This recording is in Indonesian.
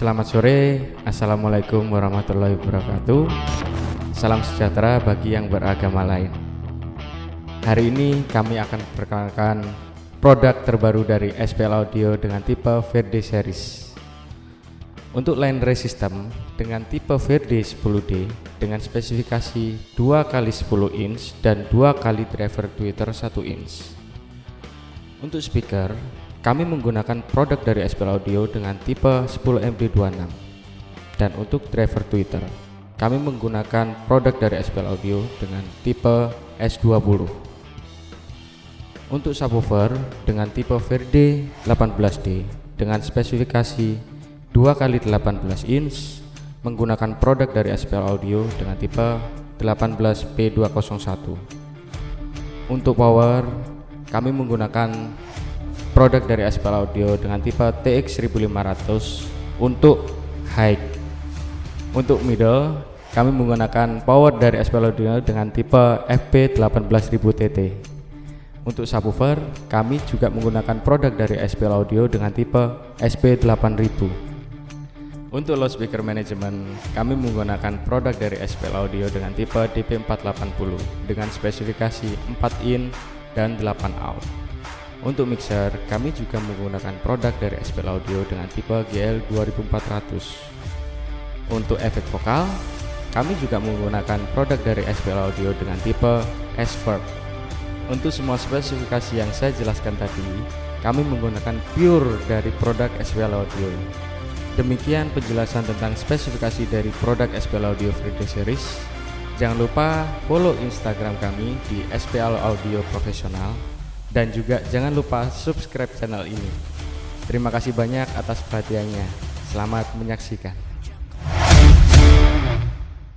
Selamat sore, Assalamualaikum warahmatullahi wabarakatuh. Salam sejahtera bagi yang beragama lain. Hari ini kami akan perkenalkan produk terbaru dari SPL Audio dengan tipe VD series. Untuk line array system dengan tipe VD 10D dengan spesifikasi 2x10 inch dan 2 kali driver tweeter 1 inch. Untuk speaker kami menggunakan produk dari SPL Audio dengan tipe 10MD26 dan untuk driver Twitter kami menggunakan produk dari SPL Audio dengan tipe S20 untuk subwoofer dengan tipe Verde 18D dengan spesifikasi 2x18 inch menggunakan produk dari SPL Audio dengan tipe 18P201 untuk power kami menggunakan produk dari Aspal Audio dengan tipe TX 1500 untuk high. Untuk middle kami menggunakan power dari Aspal Audio dengan tipe FP 18000 TT untuk subwoofer kami juga menggunakan produk dari SPL Audio dengan tipe SP 8000 untuk loudspeaker management, kami menggunakan produk dari SPL Audio dengan tipe DP480 dengan spesifikasi 4 in dan 8 out. Untuk mixer, kami juga menggunakan produk dari SPL Audio dengan tipe GL 2400. Untuk efek vokal, kami juga menggunakan produk dari SPL Audio dengan tipe S-Verb. Untuk semua spesifikasi yang saya jelaskan tadi, kami menggunakan pure dari produk SPL Audio. Demikian penjelasan tentang spesifikasi dari produk SPL Audio 3D Series. Jangan lupa follow Instagram kami di SPL Audio Profesional dan juga jangan lupa subscribe channel ini. Terima kasih banyak atas perhatiannya. Selamat menyaksikan.